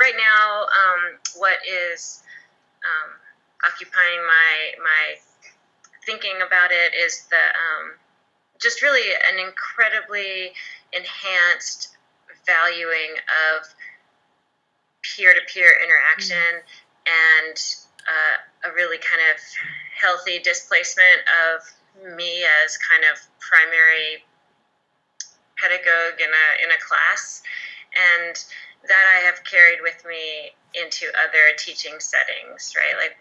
right now, um, what is um, occupying my my thinking about it is the um, just really an incredibly enhanced valuing of peer-to-peer interaction and uh, a really kind of healthy displacement of me as kind of primary pedagogue in a in a class. And that I have carried with me into other teaching settings right like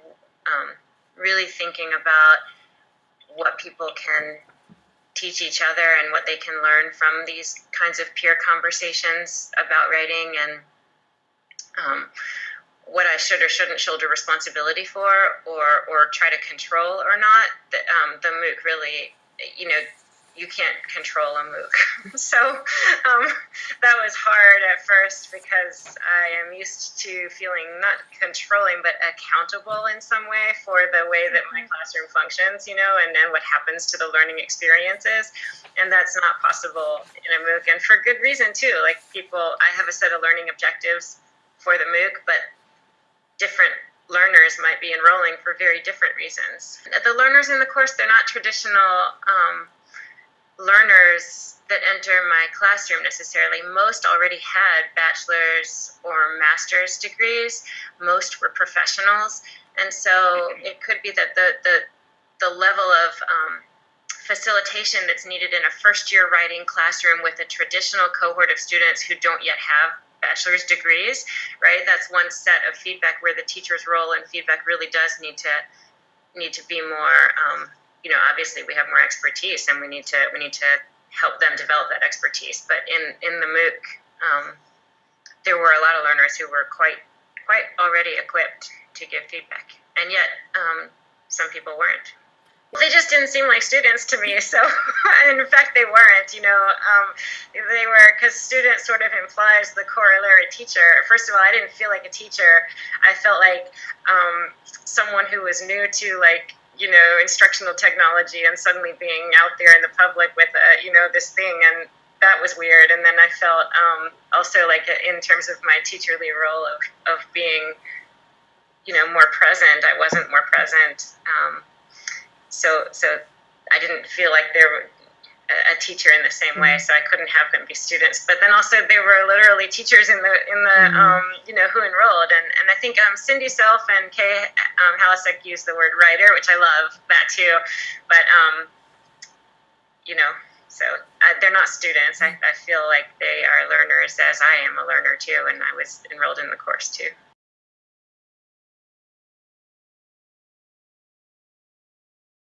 um, really thinking about what people can teach each other and what they can learn from these kinds of peer conversations about writing and um, what I should or shouldn't shoulder responsibility for or, or try to control or not. The, um, the MOOC really, you know, you can't control a MOOC. so um, that was hard at first because I am used to feeling not controlling but accountable in some way for the way that my mm-hmm. classroom functions, you know, and then what happens to the learning experiences. And that's not possible in a MOOC, and for good reason too. Like people, I have a set of learning objectives for the MOOC, but different learners might be enrolling for very different reasons. The learners in the course, they're not traditional um, learners that enter my classroom necessarily. Most already had bachelor's or master's degrees. Most were professionals, and so it could be that the the the level of um, facilitation that's needed in a first year writing classroom with a traditional cohort of students who don't yet have bachelor's degrees, right? That's one set of feedback where the teacher's role and feedback really does need to need to be more um, you know, obviously we have more expertise and we need to we need to help them develop that expertise. But in in the MOOC, um, there were a lot of learners who were quite quite already equipped to give feedback, and yet um, some people weren't. They just didn't seem like students to me. So, in fact, they weren't. You know, um, they were because student sort of implies the corollary teacher. First of all, I didn't feel like a teacher. I felt like um, someone who was new to like you know instructional technology and suddenly being out there in the public with a you know this thing and that was weird. And then i felt um, also like in terms of my teacherly role of, of being you know more present i wasn't more present. Um, so so i didn't feel like there a teacher in the same way, so I couldn't have them be students. But then also there were literally teachers in the in the mm-hmm. um, you know who enrolled, and and I think um, Cindy Selfe and Kay um, Halasek used the word writer, which I love that too. But um, you know, so uh, they're not students. I, I feel like they are learners, as I am a learner too, and I was enrolled in the course too.